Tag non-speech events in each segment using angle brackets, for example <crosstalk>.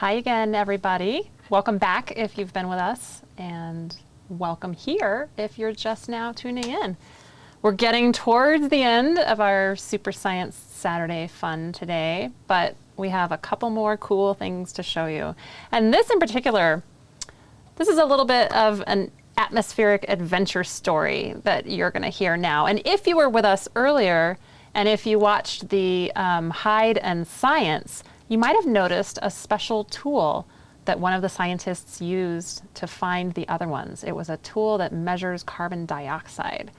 Hi again, everybody. Welcome back if you've been with us, and welcome here if you're just now tuning in. We're getting towards the end of our Super Science Saturday fun today, but we have a couple more cool things to show you. And this in particular, this is a little bit of an atmospheric adventure story that you're going to hear now. And if you were with us earlier, and if you watched the um, Hide and Science, you might have noticed a special tool that one of the scientists used to find the other ones. It was a tool that measures carbon dioxide.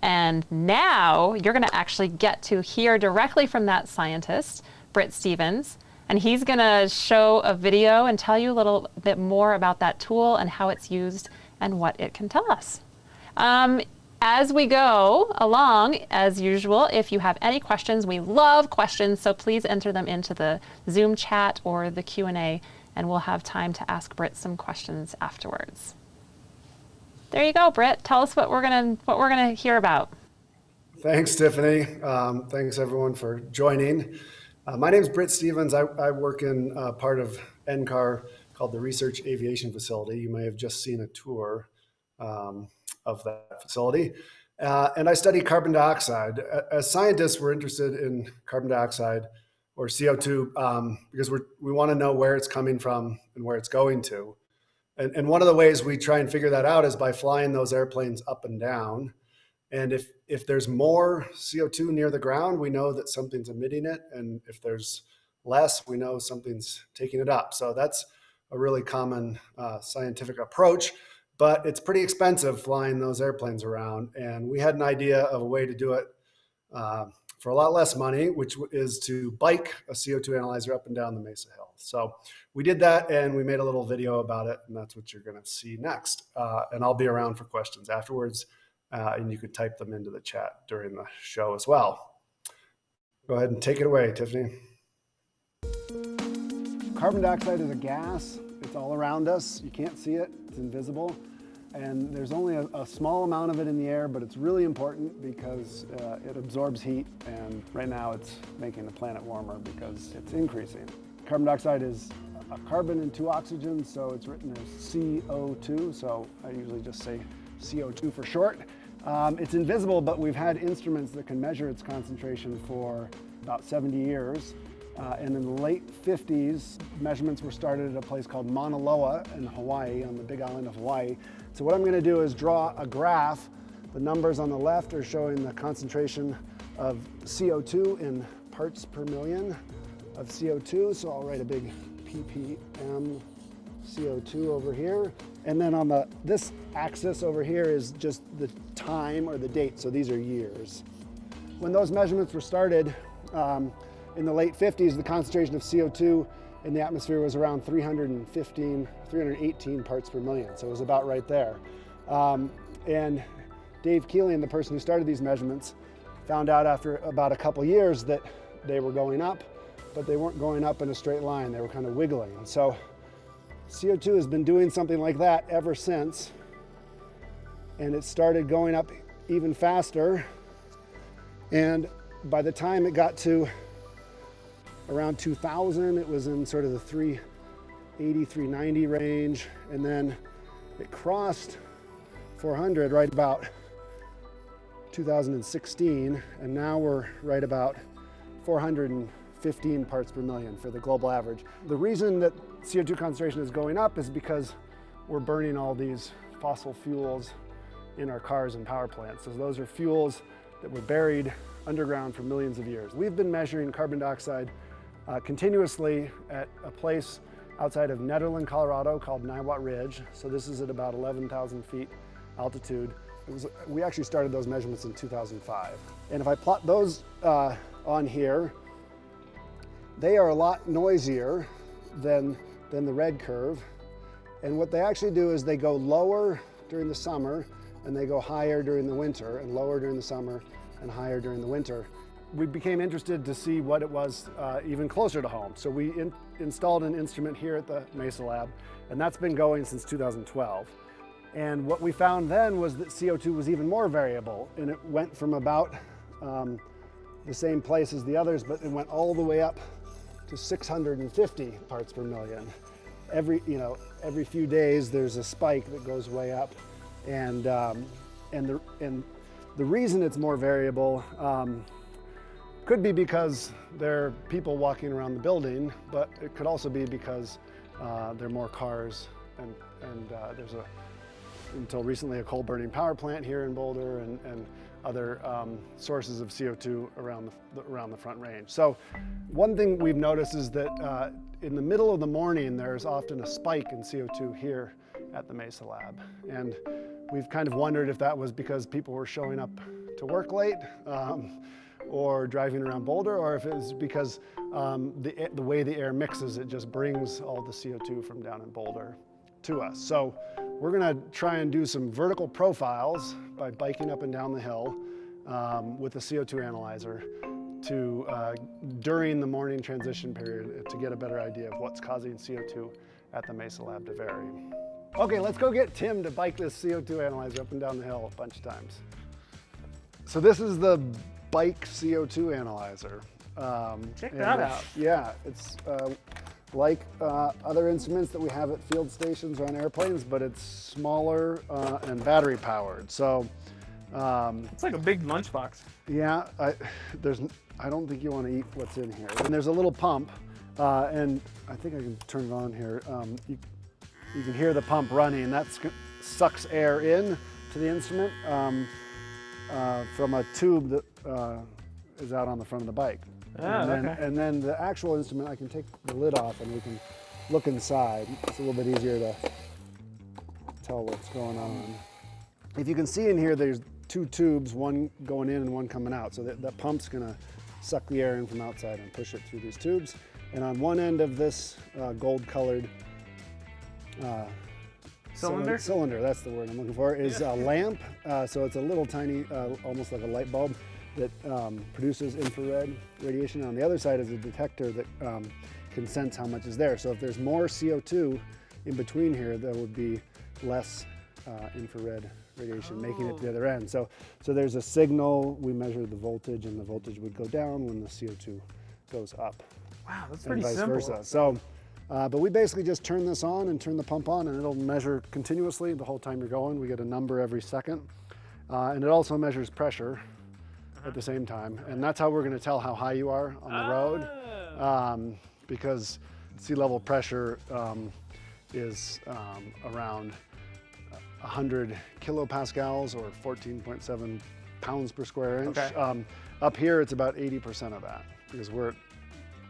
And now you're going to actually get to hear directly from that scientist, Britt Stephens, and he's going to show a video and tell you a little bit more about that tool and how it's used and what it can tell us. Um, as we go along, as usual, if you have any questions, we love questions, so please enter them into the Zoom chat or the Q&A and we'll have time to ask Britt some questions afterwards. There you go, Britt. Tell us what we're gonna what we're gonna hear about. Thanks, Tiffany. Um, thanks everyone for joining. Uh, my name is Britt Stephens. I, I work in uh, part of NCAR called the Research Aviation Facility. You may have just seen a tour um, of that facility. Uh, and I study carbon dioxide. As scientists, we're interested in carbon dioxide or CO2 um, because we we want to know where it's coming from and where it's going to. And, and one of the ways we try and figure that out is by flying those airplanes up and down. And if, if there's more CO2 near the ground, we know that something's emitting it. And if there's less, we know something's taking it up. So that's a really common uh, scientific approach, but it's pretty expensive flying those airplanes around. And we had an idea of a way to do it uh, for a lot less money, which is to bike a CO2 analyzer up and down the Mesa Hill. So we did that and we made a little video about it and that's what you're gonna see next. Uh, and I'll be around for questions afterwards uh, and you could type them into the chat during the show as well. Go ahead and take it away, Tiffany. Carbon dioxide is a gas. It's all around us. You can't see it, it's invisible and there's only a, a, small amount of it in the air, but it's really important because uh, it absorbs heat, and right now it's making the planet warmer because it's increasing. Carbon dioxide is a carbon and two oxygens, so it's written as CO2, so I usually just say CO2 for short. Um, it's invisible, but we've had instruments that can measure its concentration for about 70 years. Uh, and in the late 50s, measurements were started at a place called Mauna Loa in Hawaii, on the big island of Hawaii. So what I'm gonna do is draw a graph. The numbers on the left are showing the concentration of CO2 in parts per million of CO2. So I'll write a big ppm CO2 over here. And then on the this axis over here is just the time or the date. So these are years. When those measurements were started, um, in the late 50s, the concentration of CO2 in the atmosphere was around 315, 318 parts per million. So it was about right there. Um, and Dave Keeling, the person who started these measurements, found out after about a couple years that they were going up, but they weren't going up in a straight line. They were kind of wiggling. And so CO2 has been doing something like that ever since. And it started going up even faster. And by the time it got to Around 2000, it was in sort of the 380, 390 range. And then it crossed 400 right about 2016. And now we're right about 415 parts per million for the global average. The reason that CO2 concentration is going up is because we're burning all these fossil fuels in our cars and power plants. So those are fuels that were buried underground for millions of years. We've been measuring carbon dioxide uh, continuously at a place outside of Nederland, Colorado called Niwot Ridge. So this is at about 11,000 feet altitude. Was, we actually started those measurements in 2005. And if I plot those uh, on here, they are a lot noisier than, than the red curve. And what they actually do is they go lower during the summer and they go higher during the winter and lower during the summer and higher during the winter we became interested to see what it was uh, even closer to home. So we in installed an instrument here at the Mesa Lab, and that's been going since 2012. And what we found then was that CO2 was even more variable, and it went from about um, the same place as the others, but it went all the way up to to 650 parts per million. Every, you know, every few days there's a spike that goes way up. And, um, and, the, and the reason it's more variable um, could be because there are people walking around the building, but it could also be because uh, there are more cars and, and uh, there's a, until recently, a coal burning power plant here in Boulder and, and other um, sources of CO2 around the, around the Front Range. So one thing we've noticed is that uh, in the middle of the morning, there's often a spike in CO2 here at the Mesa Lab. And we've kind of wondered if that was because people were showing up to work late um, or driving around Boulder, or if it's because um, the, the way the air mixes, it just brings all the CO2 from down in Boulder to us. So we're gonna try and do some vertical profiles by biking up and down the hill um, with a CO2 analyzer to, uh, during the morning transition period, to get a better idea of what's causing CO2 at the Mesa Lab to vary. Okay, let's go get Tim to bike this CO2 analyzer up and down the hill a bunch of times. So this is the bike CO2 analyzer. Um, Check that out. Yeah, it's uh, like uh, other instruments that we have at field stations or on airplanes, but it's smaller uh, and battery powered. So um, It's like a big lunchbox. yeah, I, <sighs> there's, I don't think you want to eat what's in here. And there's a little pump, uh, and I think I can turn it on here. Um, you, you can hear the pump running, and that sucks air in to the instrument um, uh, from a tube that uh, is out on the front of the bike. Ah, and, then, okay. and then the actual instrument, I can take the lid off and we can look inside. It's a little bit easier to tell what's going on. If you can see in here, there's two tubes, one going in and one coming out. So that, that pump's gonna suck the air in from outside and push it through these tubes. And on one end of this uh, gold colored uh, Cylinder? cylinder, that's the word I'm looking for, is a lamp. Uh, so it's a little tiny, uh, almost like a light bulb that um, produces infrared radiation. On the other side is a detector that um, can sense how much is there. So if there's more CO2 in between here, there would be less uh, infrared radiation making it to the other end. So, so there's a signal, we measure the voltage and the voltage would go down when the CO2 goes up Wow, that's and pretty vice simple. versa. So, uh, but we basically just turn this on and turn the pump on and it'll measure continuously the whole time you're going. We get a number every second. Uh, and it also measures pressure. At the same time. And that's how we're gonna tell how high you are on the road. Ah. Um, because sea level pressure um, is um, around 100 kilopascals or 14.7 pounds per square inch. Okay. Um, up here, it's about 80% of that because we're,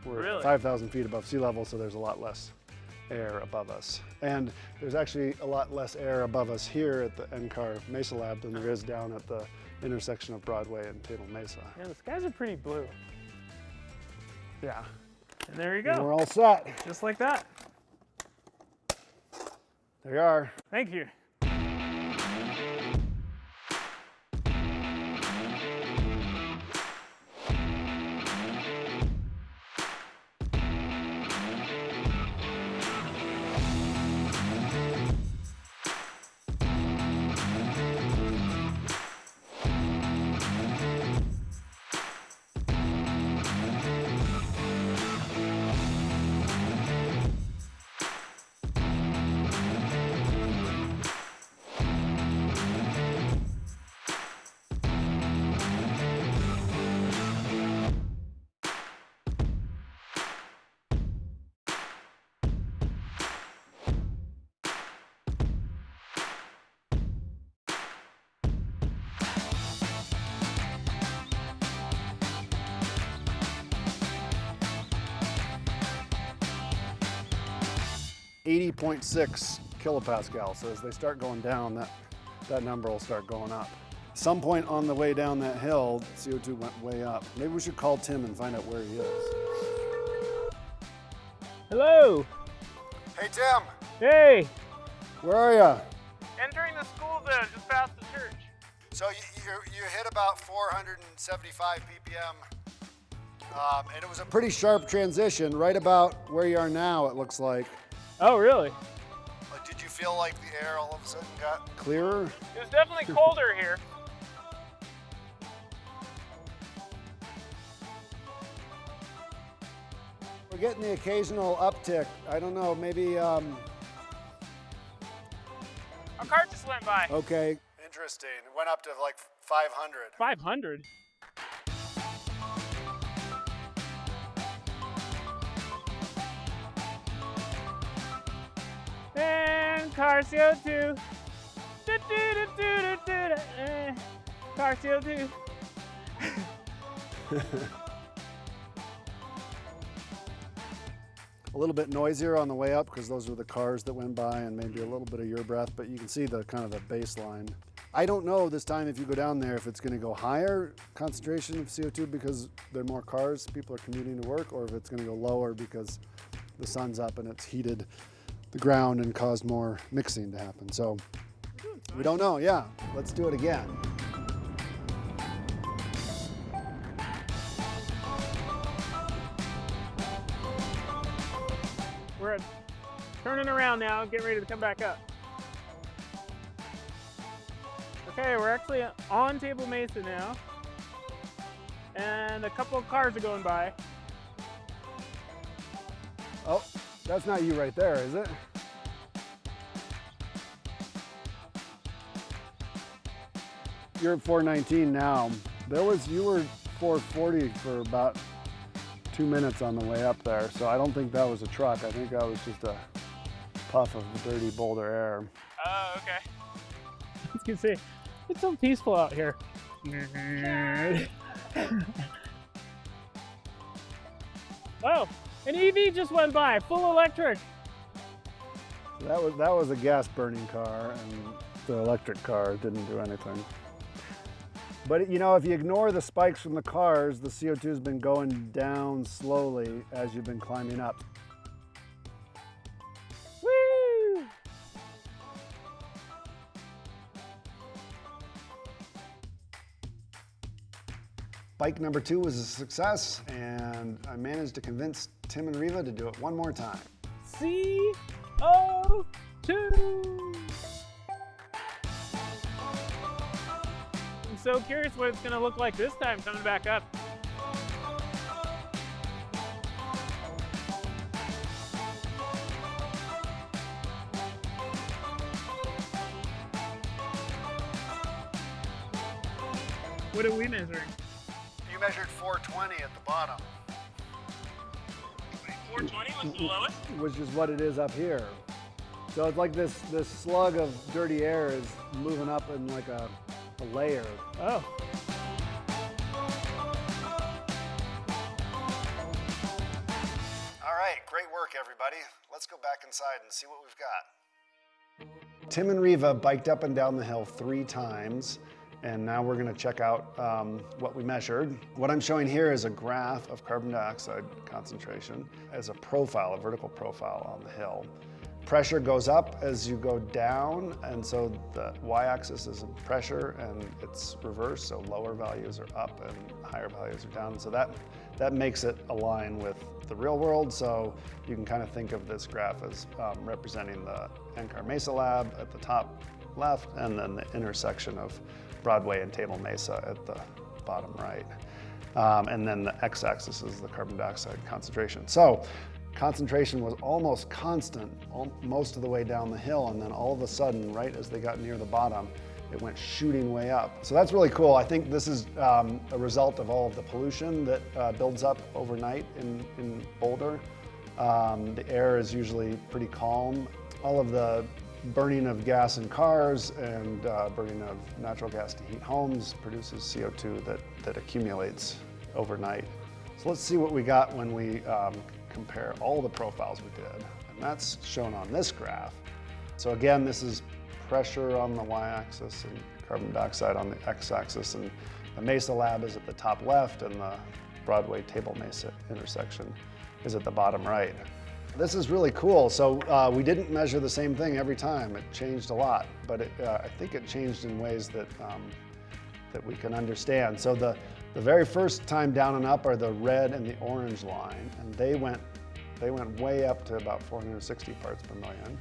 we're Really? 5,000 feet above sea level, so there's a lot less air above us. And there's actually a lot less air above us here at the NCAR Mesa Lab than there is down at the intersection of Broadway and Table Mesa. Yeah, the skies are pretty blue. Yeah. And there you And go. We're all set. Just like that. There you are. Thank you. Eighty point six kilopascal. So as they start going down, that that number will start going up. Some point on the way down that hill, CO2 went way up. Maybe we should call Tim and find out where he is. Hello. Hey Tim, Hey. where are you? Entering the school zone just past the church. So you, you, you hit about 475 ppm, um, and it was a pretty sharp transition, right about where you are now. It looks like. Oh, really? Like, did you feel like the air all of a sudden got clearer? It was definitely colder here. We're getting the occasional uptick. I don't know, maybe, um, A car just went by. okay. Interesting. It went up to like 500. 500. And car CO2. Do-do-do-do-do-do. Eh, Car CO2. A little bit noisier on the way up because those were the cars that went by and maybe a little bit of your breath, but you can see the kind of the baseline. I don't know this time if you go down there if it's going to go higher concentration of CO2 because there are more cars, people are commuting to work, or if it's going to go lower because the sun's up and it's heated the ground and caused more mixing to happen. So we don't know. Yeah, let's do it again. We're turning around now, getting ready to come back up. Okay, we're actually on Table Mesa now. And a couple of cars are going by. Oh, that's not you right there, is it? You're at 419 now. There was, you were 440 for about two minutes on the way up there. So I don't think that was a truck. I think that was just a puff of dirty Boulder air. Oh, okay. As <laughs> you can see, it's so peaceful out here. <laughs> oh, an EV just went by, full electric. That was, that was a gas burning car and the electric car didn't do anything. But you know, if you ignore the spikes from the cars, the CO2 has been going down slowly as you've been climbing up. Woo! Bike number two was a success and I managed to convince Tim and Riva to do it one more time. CO2. I'm so curious what it's gonna look like this time coming back up. What are we measuring? You measured 420 at the bottom, which is what it is up here. So it's like this, this slug of dirty air is moving up in like a, a layer. Oh. All right, great work, everybody. Let's go back inside and see what we've got. Tim and Riva biked up and down the hill three times, and now we're going to check out um, what we measured. What I'm showing here is a graph of carbon dioxide concentration as a profile, a vertical profile on the hill. Pressure goes up as you go down, and so the y-axis is pressure, and it's reversed, so lower values are up and higher values are down. So that, that makes it align with the real world, so you can kind of think of this graph as um, representing the NCAR Mesa Lab at the top left, and then the intersection of Broadway and Table Mesa at the bottom right. Um, and then the x-axis is the carbon dioxide concentration. So concentration was almost constant al- most of the way down the hill, and then all of a sudden, right as they got near the bottom, it went shooting way up. So that's really cool. I think this is um, a result of all of the pollution that uh, builds up overnight in, in Boulder. Um, the air is usually pretty calm. All of the burning of gas in cars and uh, burning of natural gas to heat homes produces CO2 that, that accumulates overnight. So let's see what we got when we um, compare all the profiles we did. And that's shown on this graph. So again, this is pressure on the y-axis and carbon dioxide on the x-axis. And the Mesa Lab is at the top left and the Broadway Table Mesa intersection is at the bottom right. This is really cool. So uh, we didn't measure the same thing every time. It changed a lot, but it, uh, I think it changed in ways that, um, that we can understand. So the, the very first time down and up are the red and the orange line, and they went, they went way up to about 460 parts per million.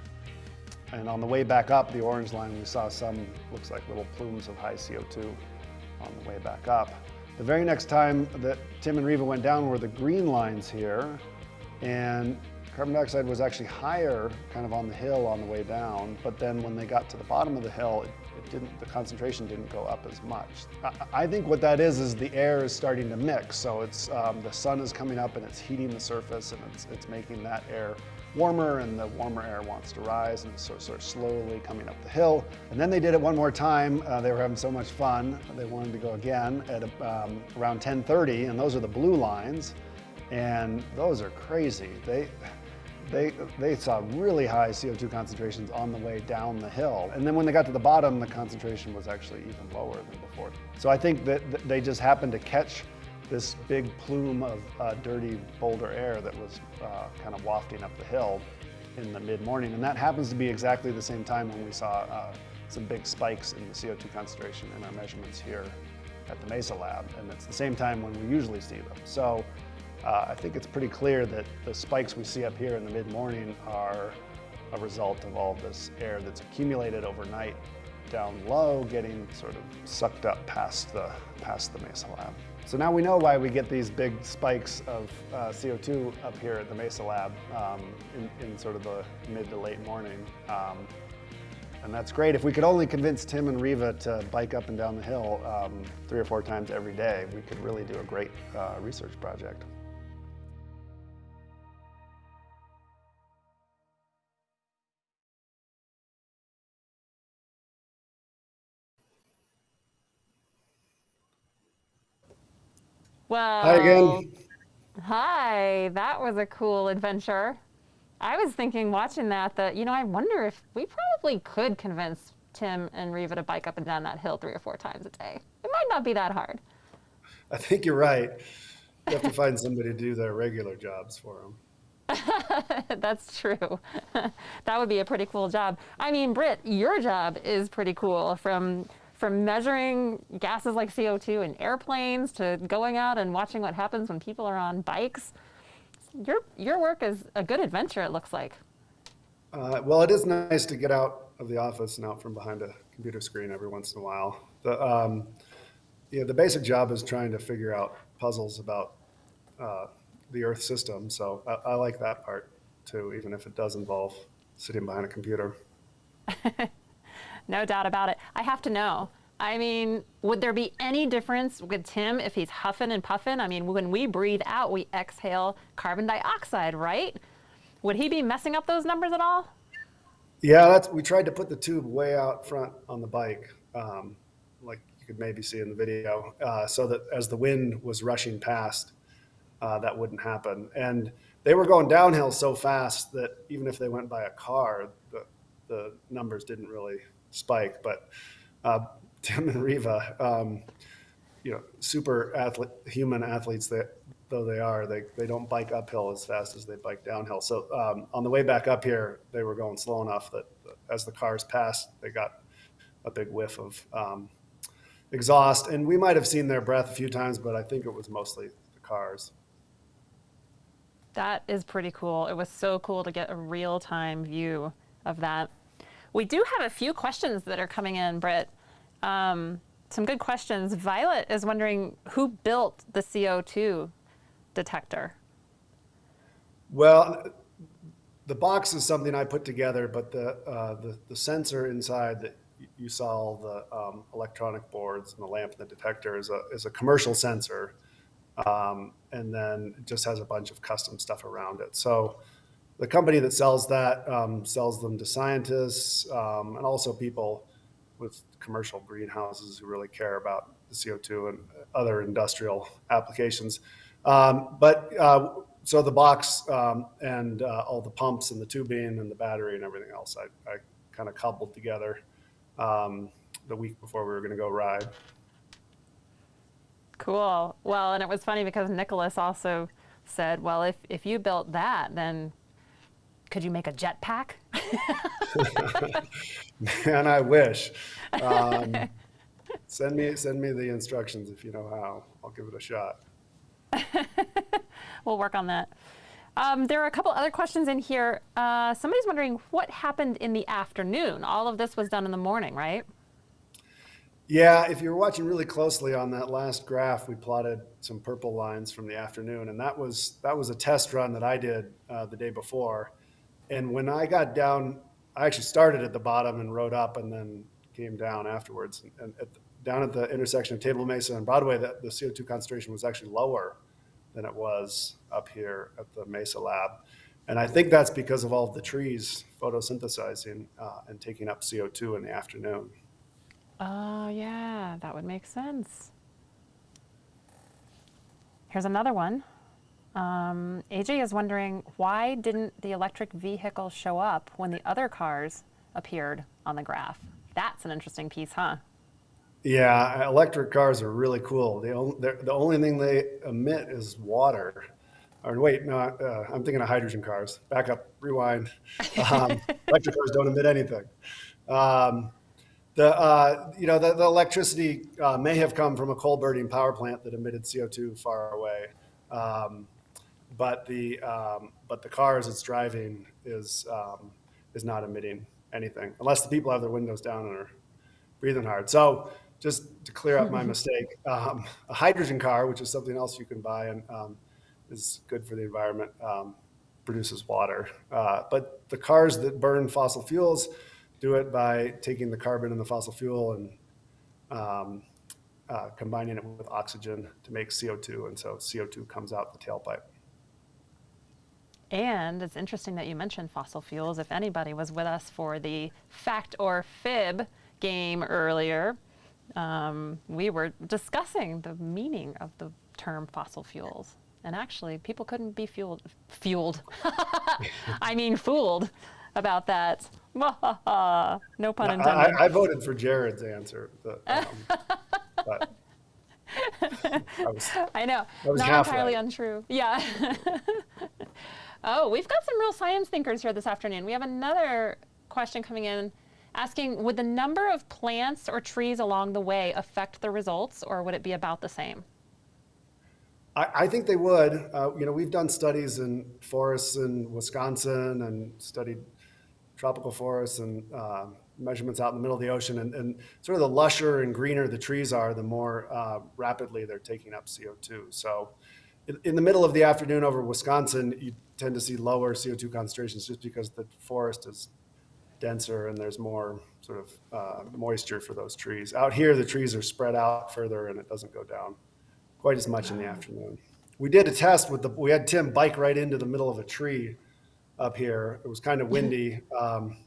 And on the way back up, the orange line, we saw some, looks like little plumes of high CO2 on the way back up. The very next time that Tim and Riva went down were the green lines here, And carbon dioxide was actually higher kind of on the hill on the way down, but then when they got to the bottom of the hill, it, it didn't, the concentration didn't go up as much. I, I, think what that is, is the air is starting to mix. So it's, um, the sun is coming up and it's heating the surface and it's, it's making that air warmer and the warmer air wants to rise and sort, sort of slowly coming up the hill. And then they did it one more time. Uh, they were having so much fun. They wanted to go again at um, around 1030 and those are the blue lines. And those are crazy. They, they, they saw really high CO2 concentrations on the way down the hill. And then when they got to the bottom, the concentration was actually even lower than before. So I think that they just happened to catch this big plume of uh, dirty boulder air that was uh, kind of wafting up the hill in the mid-morning. And that happens to be exactly the same time when we saw uh, some big spikes in the CO2 concentration in our measurements here at the MESA lab. And it's the same time when we usually see them. So uh, I think it's pretty clear that the spikes we see up here in the mid-morning are a result of all this air that's accumulated overnight down low, getting sort of sucked up past the, past the MESA lab. So now we know why we get these big spikes of uh, CO2 up here at the MESA lab um, in, in, sort of the mid to late morning. Um, and that's great. If we could only convince Tim and Riva to bike up and down the hill um, three or four times every day, we could really do a great uh, research project. Well, hi again. Hi, that was a cool adventure. I was thinking watching that that, you know, I wonder if we probably could convince Tim and Riva to bike up and down that hill three or four times a day. It might not be that hard. I think you're right. You have to find somebody to do their regular jobs for them. <laughs> That's true. <laughs> that would be a pretty cool job. I mean, Britt, your job is pretty cool from from measuring gases like CO2 in airplanes to going out and watching what happens when people are on bikes. Your, your work is a good adventure, it looks like. Uh, well, it is nice to get out of the office and out from behind a computer screen every once in a while. The, um, yeah, the basic job is trying to figure out puzzles about uh, the Earth system. So I, I like that part too, even if it does involve sitting behind a computer. <laughs> no doubt about it. I have to know. I mean, would there be any difference with Tim if he's huffing and puffing? I mean, when we breathe out, we exhale carbon dioxide, right? Would he be messing up those numbers at all? Yeah, that's, we tried to put the tube way out front on the bike, um, like you could maybe see in the video, uh, so that as the wind was rushing past, uh, that wouldn't happen. And they were going downhill so fast that even if they went by a car, the, the numbers didn't really spike. But uh, <laughs> Tim and Riva, um, you know, super athlete, human athletes that though they are, they, they don't bike uphill as fast as they bike downhill. So um, on the way back up here, they were going slow enough that as the cars passed, they got a big whiff of um, exhaust. And we might have seen their breath a few times, but I think it was mostly the cars. That is pretty cool. It was so cool to get a real time view of that. We do have a few questions that are coming in, Britt. Um, some good questions. Violet is wondering who built the CO2 detector? Well, the box is something I put together, but the, uh, the, the, sensor inside that you saw all the um, electronic boards and the lamp and the detector is a, is a commercial sensor. Um, and then it just has a bunch of custom stuff around it. So the company that sells that um, sells them to scientists um, and also people with commercial greenhouses who really care about the CO2 and other industrial applications. Um, but uh, so the box um, and uh, all the pumps and the tubing and the battery and everything else, I, I kind of cobbled together um, the week before we were going to go ride. Cool. Well, and it was funny because Nicholas also said, well, if, if you built that, then could you make a jetpack? <laughs> Man, I wish. Um, <laughs> send me send me the instructions if you know how. I'll give it a shot. <laughs> we'll work on that. Um, there are a couple other questions in here. Uh, somebody's wondering what happened in the afternoon. All of this was done in the morning, right? Yeah, if you're watching really closely on that last graph, we plotted some purple lines from the afternoon, and that was that was a test run that I did uh, the day before. And when I got down, I actually started at the bottom and rode up, and then came down afterwards. And at the, down at the intersection of Table Mesa and Broadway, that the CO2 concentration was actually lower than it was up here at the Mesa lab. And I think that's because of all of the trees photosynthesizing uh, and taking up CO2 in the afternoon. Oh, yeah, that would make sense. Here's another one. Um, AJ is wondering why didn't the electric vehicle show up when the other cars appeared on the graph? That's an interesting piece, huh? Yeah, electric cars are really cool. The only, the only thing they emit is water. Or wait, no, uh, I'm thinking of hydrogen cars. Back up, rewind. <laughs> Um, electric cars don't emit anything. Um, the uh, you know the, the electricity uh, may have come from a coal burning power plant that emitted CO2 far away, um, but the um, but the cars it's driving is um, is not emitting anything unless the people have their windows down and are breathing hard. So just to clear up my mistake, um, a hydrogen car, which is something else you can buy and um, is good for the environment, um, produces water. Uh, but the cars that burn fossil fuels do it by taking the carbon in the fossil fuel and um, uh, combining it with oxygen to make CO2. And so CO2 comes out the tailpipe. And it's interesting that you mentioned fossil fuels. If anybody was with us for the fact or fib game earlier, um, we were discussing the meaning of the term fossil fuels. And actually, people couldn't be fueled, fueled. <laughs> I mean, fooled about that. <laughs> no pun intended. I, I, voted for Jared's answer. But, um, <laughs> but I, was, I, know. Not entirely right. untrue. Yeah. Oh, we've got some real science thinkers here this afternoon. We have another question coming in asking Would the number of plants or trees along the way affect the results, or would it be about the same? I, I think they would. Uh, you know, we've done studies in forests in Wisconsin and studied tropical forests and uh, measurements out in the middle of the ocean. And, and, sort of the lusher and greener the trees are, the more uh, rapidly they're taking up CO2. So in, in, the middle of the afternoon over Wisconsin, you tend to see lower CO2 concentrations just because the forest is denser and there's more sort of uh, moisture for those trees. Out here, the trees are spread out further and it doesn't go down quite as much in the afternoon. We did a test with the, we had Tim bike right into the middle of a tree up here. It was kind of windy. Um,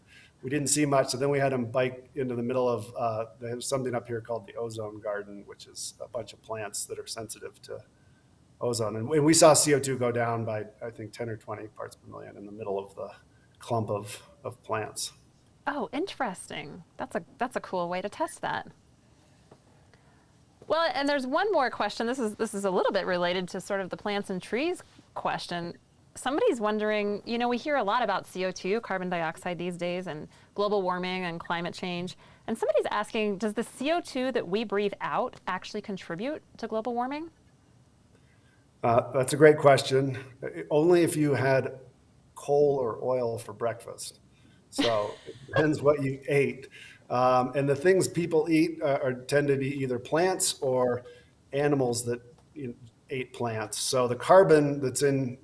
we didn't see much. So then we had him bike into the middle of, uh, there's something up here called the ozone garden, which is a bunch of plants that are sensitive to ozone. And we saw CO2 go down by, I think, 10 or 20 parts per million in the middle of the clump of, of plants. Oh, interesting. That's a, that's a cool way to test that. Well, and there's one more question. This is this is a little bit related to sort of the plants and trees question. Somebody's wondering, you know, we hear a lot about CO2, carbon dioxide these days, and global warming and climate change. And somebody's asking, does the CO2 that we breathe out actually contribute to global warming? Uh, that's a great question. Only if you had coal or oil for breakfast. So it depends what you ate. Um, and the things people eat uh, are tend to be either plants or animals that you know, ate plants. So the carbon that's in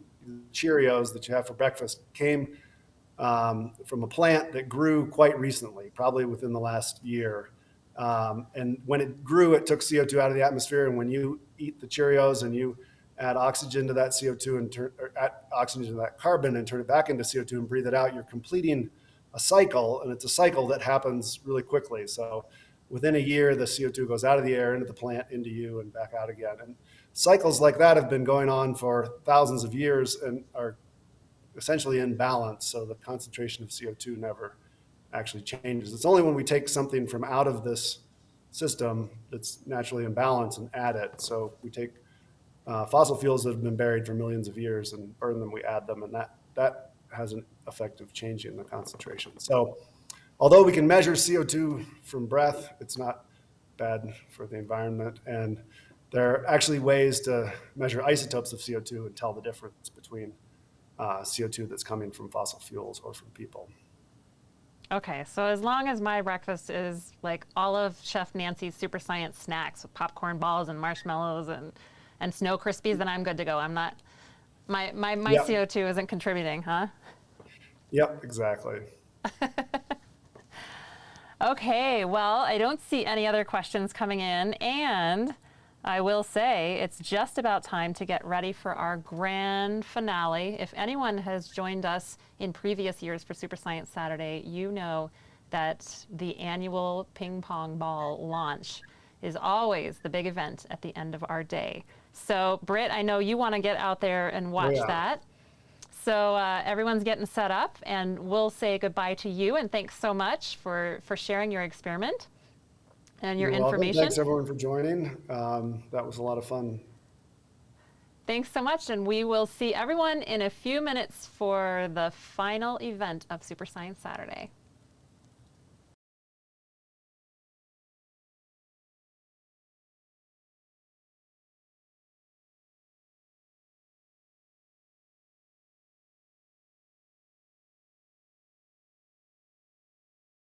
Cheerios that you have for breakfast came um, from a plant that grew quite recently, probably within the last year. Um, and when it grew, it took CO2 out of the atmosphere. And when you eat the Cheerios and you add oxygen to that CO2 and turn add oxygen to that carbon and turn it back into CO2 and breathe it out, you're completing a cycle, and it's a cycle that happens really quickly. So within a year, the CO2 goes out of the air into the plant, into you, and back out again. And cycles like that have been going on for thousands of years and are essentially in balance. So the concentration of CO2 never actually changes. It's only when we take something from out of this system that's naturally in balance and add it. So we take uh, fossil fuels that have been buried for millions of years and burn them, we add them, and that, that has an effect of changing the concentration. So although we can measure CO2 from breath, it's not bad for the environment. And there are actually ways to measure isotopes of CO2 and tell the difference between uh, CO2 that's coming from fossil fuels or from people. Okay, so as long as my breakfast is like all of Chef Nancy's super science snacks with popcorn balls and marshmallows and, and Snow Krispies, then I'm good to go. I'm not, my, my, my Yep. CO2 isn't contributing, huh? Yep, exactly. <laughs> Okay, well, I don't see any other questions coming in, and I will say it's just about time to get ready for our grand finale. If anyone has joined us in previous years for Super Science Saturday, you know that the annual ping pong ball launch is always the big event at the end of our day. So, Britt, I know you want to get out there and watch Yeah. that. So uh, everyone's getting set up, and we'll say goodbye to you. And thanks so much for for sharing your experiment and your You're welcome. information. Thanks everyone for joining. Um, that was a lot of fun. Thanks so much, and we will see everyone in a few minutes for the final event of Super Science Saturday.